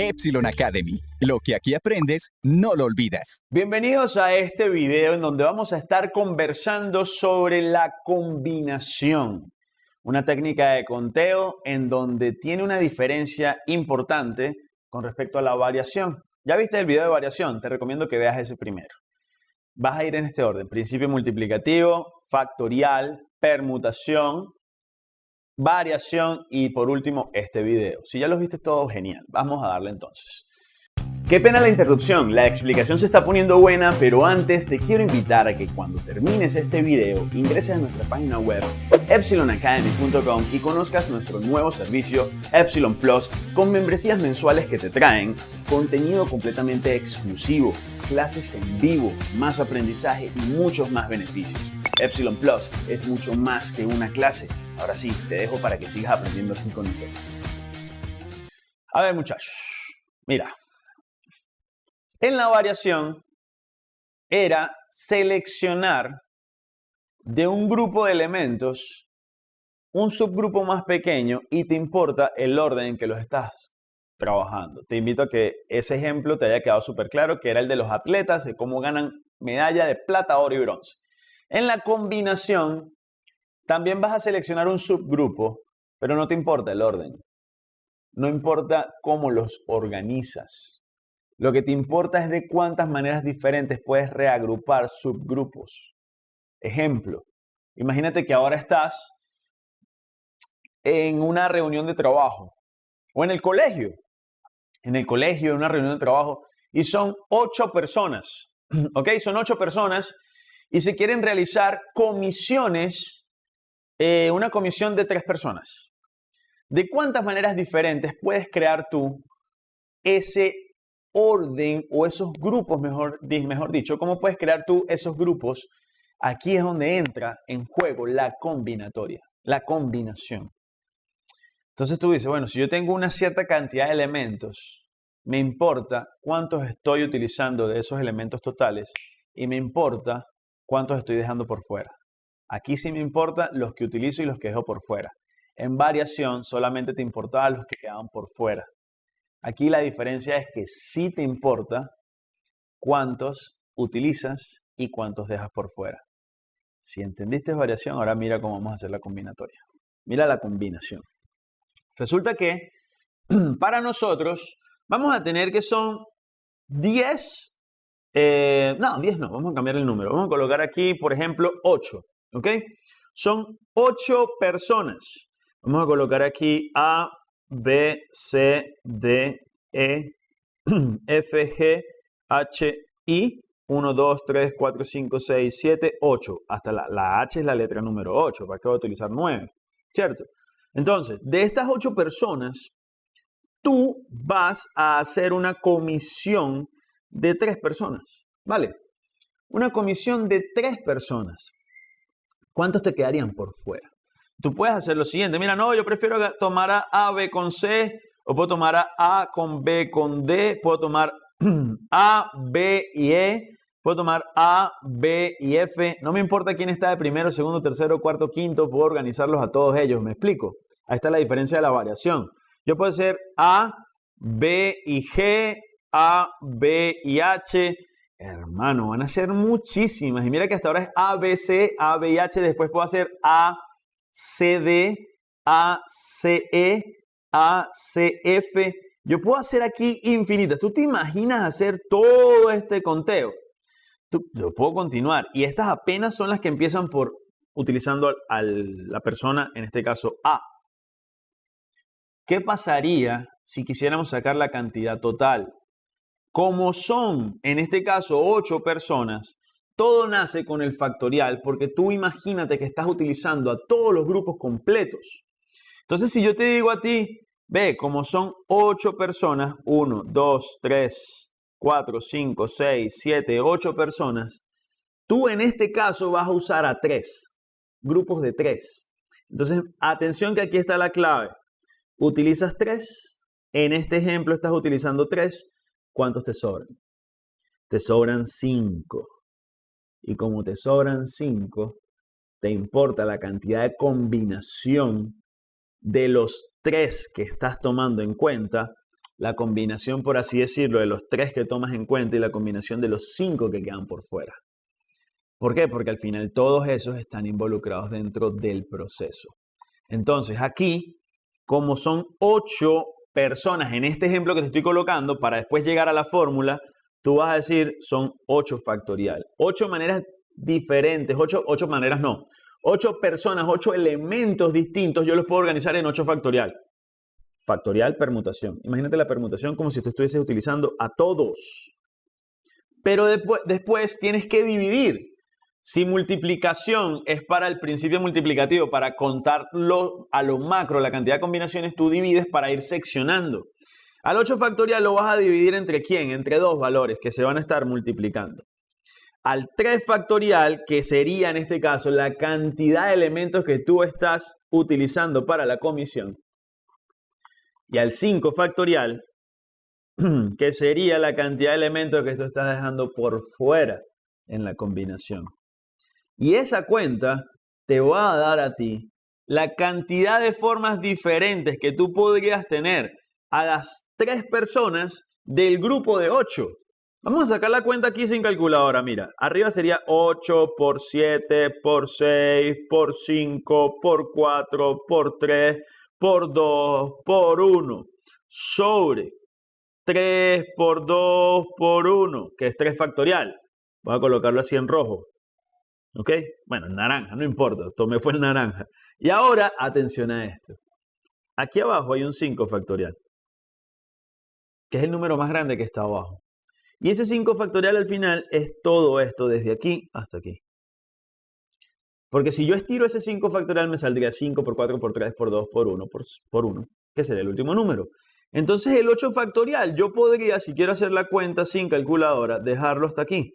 Epsilon Academy. Lo que aquí aprendes, no lo olvidas. Bienvenidos a este video en donde vamos a estar conversando sobre la combinación. Una técnica de conteo en donde tiene una diferencia importante con respecto a la variación. Ya viste el video de variación, te recomiendo que veas ese primero. Vas a ir en este orden, principio multiplicativo, factorial, permutación, variación y por último este video. Si ya los viste todo, genial. Vamos a darle entonces. Qué pena la interrupción, la explicación se está poniendo buena, pero antes te quiero invitar a que cuando termines este video ingreses a nuestra página web epsilonacademy.com y conozcas nuestro nuevo servicio Epsilon Plus con membresías mensuales que te traen contenido completamente exclusivo, clases en vivo, más aprendizaje y muchos más beneficios. Epsilon Plus es mucho más que una clase. Ahora sí, te dejo para que sigas aprendiendo así con nosotros. A ver muchachos, mira, en la variación era seleccionar de un grupo de elementos un subgrupo más pequeño y te importa el orden en que los estás trabajando. Te invito a que ese ejemplo te haya quedado súper claro, que era el de los atletas, de cómo ganan medalla de plata, oro y bronce. En la combinación, también vas a seleccionar un subgrupo, pero no te importa el orden. No importa cómo los organizas. Lo que te importa es de cuántas maneras diferentes puedes reagrupar subgrupos. Ejemplo, imagínate que ahora estás en una reunión de trabajo o en el colegio. En el colegio, en una reunión de trabajo, y son ocho personas. ¿Ok? Son ocho personas y se quieren realizar comisiones, eh, una comisión de tres personas. ¿De cuántas maneras diferentes puedes crear tú ese orden o esos grupos, mejor, mejor dicho, cómo puedes crear tú esos grupos, aquí es donde entra en juego la combinatoria, la combinación. Entonces tú dices, bueno, si yo tengo una cierta cantidad de elementos, me importa cuántos estoy utilizando de esos elementos totales y me importa cuántos estoy dejando por fuera. Aquí sí me importa los que utilizo y los que dejo por fuera. En variación solamente te importaba los que quedaban por fuera. Aquí la diferencia es que sí te importa cuántos utilizas y cuántos dejas por fuera. Si entendiste variación, ahora mira cómo vamos a hacer la combinatoria. Mira la combinación. Resulta que para nosotros vamos a tener que son 10, eh, no, 10 no, vamos a cambiar el número. Vamos a colocar aquí, por ejemplo, 8, ¿ok? Son 8 personas. Vamos a colocar aquí A, B, C, D, E, F, G, H, I. 1, 2, 3, 4, 5, 6, 7, 8. Hasta la, la H es la letra número 8. ¿Para qué voy a utilizar 9? ¿Cierto? Entonces, de estas 8 personas, tú vas a hacer una comisión de 3 personas. ¿Vale? Una comisión de 3 personas. ¿Cuántos te quedarían por fuera? Tú puedes hacer lo siguiente, mira, no, yo prefiero tomar a A, B con C, o puedo tomar a A con B con D, puedo tomar A, B y E, puedo tomar A, B y F, no me importa quién está de primero, segundo, tercero, cuarto, quinto, puedo organizarlos a todos ellos, ¿me explico? Ahí está la diferencia de la variación. Yo puedo hacer A, B y G, A, B y H, hermano, van a ser muchísimas, y mira que hasta ahora es A, B, C, A, B H, después puedo hacer A, CD, ACE, ACF. Yo puedo hacer aquí infinitas. ¿Tú te imaginas hacer todo este conteo? Tú, yo puedo continuar. Y estas apenas son las que empiezan por utilizando a la persona, en este caso A. ¿Qué pasaría si quisiéramos sacar la cantidad total? Como son, en este caso, 8 personas, todo nace con el factorial porque tú imagínate que estás utilizando a todos los grupos completos. Entonces, si yo te digo a ti, ve, como son 8 personas, 1, 2, 3, 4, 5, 6, 7, 8 personas, tú en este caso vas a usar a 3, grupos de 3. Entonces, atención que aquí está la clave. Utilizas 3, en este ejemplo estás utilizando 3, ¿cuántos te sobran? Te sobran 5 y como te sobran 5, te importa la cantidad de combinación de los tres que estás tomando en cuenta la combinación, por así decirlo, de los tres que tomas en cuenta y la combinación de los cinco que quedan por fuera. ¿Por qué? Porque al final todos esos están involucrados dentro del proceso. Entonces aquí, como son ocho personas en este ejemplo que te estoy colocando, para después llegar a la fórmula, tú vas a decir son 8 factorial. 8 maneras diferentes, 8, 8 maneras no. 8 personas, 8 elementos distintos, yo los puedo organizar en 8 factorial. Factorial, permutación. Imagínate la permutación como si tú estuvieses utilizando a todos. Pero después, después tienes que dividir. Si multiplicación es para el principio multiplicativo, para contarlo a lo macro, la cantidad de combinaciones, tú divides para ir seccionando. Al 8 factorial lo vas a dividir entre quién? Entre dos valores que se van a estar multiplicando. Al 3 factorial, que sería en este caso la cantidad de elementos que tú estás utilizando para la comisión. Y al 5 factorial, que sería la cantidad de elementos que tú estás dejando por fuera en la combinación. Y esa cuenta te va a dar a ti la cantidad de formas diferentes que tú podrías tener a las tres personas del grupo de 8. Vamos a sacar la cuenta aquí sin calculadora. Mira, arriba sería 8 por 7 por 6 por 5 por 4 por 3 por 2 por 1 sobre 3 por 2 por 1, que es 3 factorial. Voy a colocarlo así en rojo. ¿Ok? Bueno, en naranja, no importa. Tomé fue el naranja. Y ahora, atención a esto. Aquí abajo hay un 5 factorial, que es el número más grande que está abajo. Y ese 5 factorial al final es todo esto, desde aquí hasta aquí. Porque si yo estiro ese 5 factorial me saldría 5 por 4 por 3 por 2 por 1 por, por 1, que sería el último número. Entonces el 8 factorial, yo podría, si quiero hacer la cuenta sin calculadora, dejarlo hasta aquí.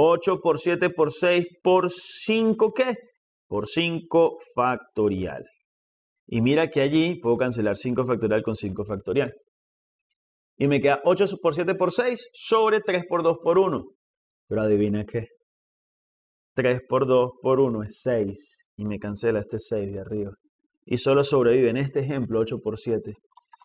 8 por 7 por 6 por 5, ¿qué? Por 5 factorial. Y mira que allí puedo cancelar 5 factorial con 5 factorial. Y me queda 8 por 7 por 6 sobre 3 por 2 por 1. Pero adivina qué. 3 por 2 por 1 es 6. Y me cancela este 6 de arriba. Y solo sobrevive en este ejemplo 8 por 7.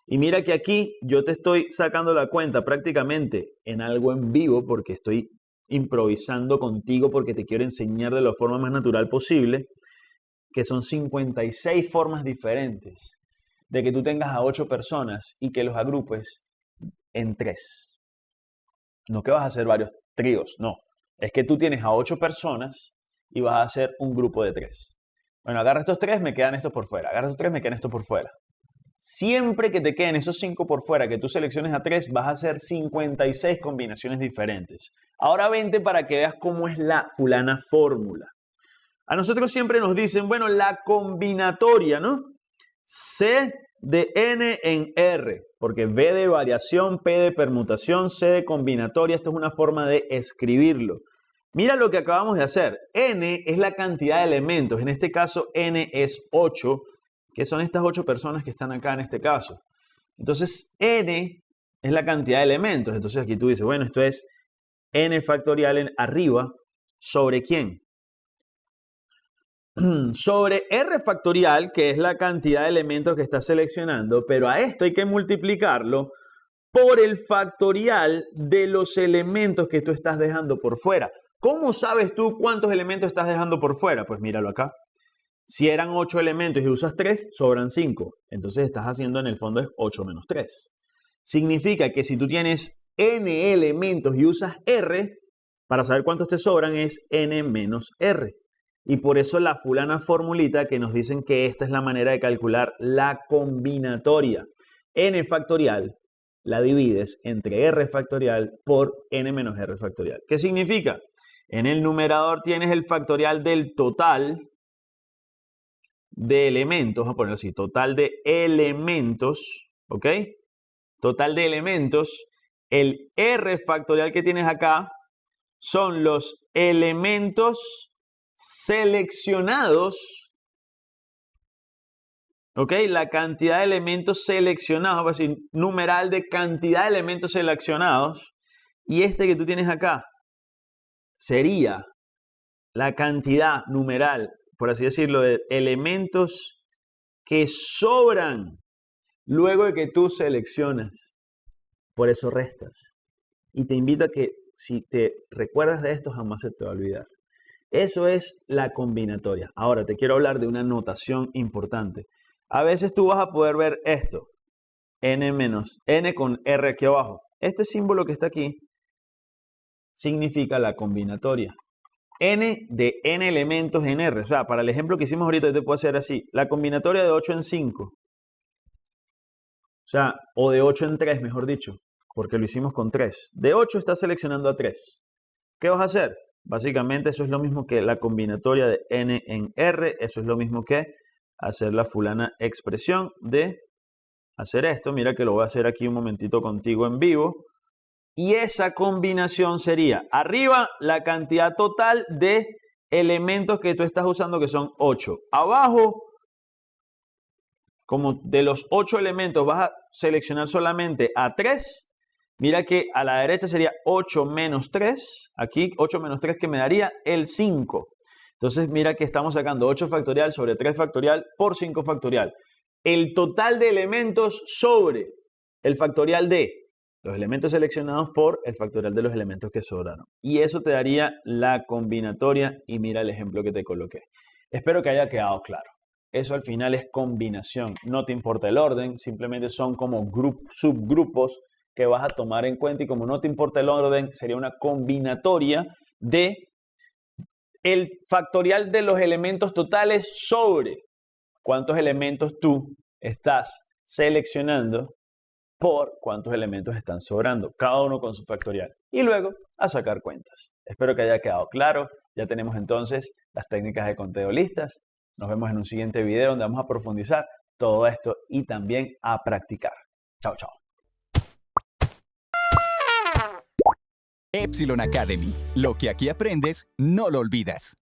Y mira que aquí yo te estoy sacando la cuenta prácticamente en algo en vivo porque estoy improvisando contigo porque te quiero enseñar de la forma más natural posible, que son 56 formas diferentes de que tú tengas a 8 personas y que los agrupes en 3. No que vas a hacer varios tríos, no. Es que tú tienes a 8 personas y vas a hacer un grupo de 3. Bueno, agarra estos 3, me quedan estos por fuera. Agarra estos 3, me quedan estos por fuera. Siempre que te queden esos 5 por fuera, que tú selecciones a 3, vas a hacer 56 combinaciones diferentes. Ahora vente para que veas cómo es la fulana fórmula. A nosotros siempre nos dicen, bueno, la combinatoria, ¿no? C de N en R, porque V de variación, P de permutación, C de combinatoria, esto es una forma de escribirlo. Mira lo que acabamos de hacer. N es la cantidad de elementos, en este caso N es 8, que son estas 8 personas que están acá en este caso. Entonces, N es la cantidad de elementos. Entonces aquí tú dices, bueno, esto es N factorial en arriba sobre quién? sobre R factorial, que es la cantidad de elementos que estás seleccionando, pero a esto hay que multiplicarlo por el factorial de los elementos que tú estás dejando por fuera. ¿Cómo sabes tú cuántos elementos estás dejando por fuera? Pues míralo acá. Si eran 8 elementos y usas 3, sobran 5. Entonces estás haciendo en el fondo es 8 menos 3. Significa que si tú tienes n elementos y usas r, para saber cuántos te sobran es n menos r. Y por eso la fulana formulita que nos dicen que esta es la manera de calcular la combinatoria. n factorial la divides entre r factorial por n menos r factorial. ¿Qué significa? En el numerador tienes el factorial del total de elementos, vamos a ponerlo así, total de elementos, ¿ok? Total de elementos, el R factorial que tienes acá son los elementos seleccionados, ¿ok? La cantidad de elementos seleccionados, vamos a decir, numeral de cantidad de elementos seleccionados, y este que tú tienes acá sería la cantidad numeral por así decirlo, de elementos que sobran luego de que tú seleccionas. por eso restas. Y te invito a que si te recuerdas de esto, jamás se te va a olvidar. Eso es la combinatoria. Ahora te quiero hablar de una notación importante. A veces tú vas a poder ver esto, n menos n con r aquí abajo. Este símbolo que está aquí significa la combinatoria. N de n elementos en r. O sea, para el ejemplo que hicimos ahorita, yo te puedo hacer así. La combinatoria de 8 en 5. O sea, o de 8 en 3, mejor dicho, porque lo hicimos con 3. De 8 estás seleccionando a 3. ¿Qué vas a hacer? Básicamente eso es lo mismo que la combinatoria de n en r. Eso es lo mismo que hacer la fulana expresión de hacer esto. Mira que lo voy a hacer aquí un momentito contigo en vivo. Y esa combinación sería arriba la cantidad total de elementos que tú estás usando, que son 8. Abajo, como de los 8 elementos vas a seleccionar solamente a 3. Mira que a la derecha sería 8 menos 3. Aquí 8 menos 3 que me daría el 5. Entonces mira que estamos sacando 8 factorial sobre 3 factorial por 5 factorial. El total de elementos sobre el factorial de los elementos seleccionados por el factorial de los elementos que sobraron. Y eso te daría la combinatoria y mira el ejemplo que te coloqué. Espero que haya quedado claro. Eso al final es combinación. No te importa el orden, simplemente son como subgrupos que vas a tomar en cuenta y como no te importa el orden, sería una combinatoria de el factorial de los elementos totales sobre cuántos elementos tú estás seleccionando por cuántos elementos están sobrando, cada uno con su factorial. Y luego a sacar cuentas. Espero que haya quedado claro. Ya tenemos entonces las técnicas de conteo listas. Nos vemos en un siguiente video donde vamos a profundizar todo esto y también a practicar. Chao, chao. Epsilon Academy. Lo que aquí aprendes, no lo olvidas.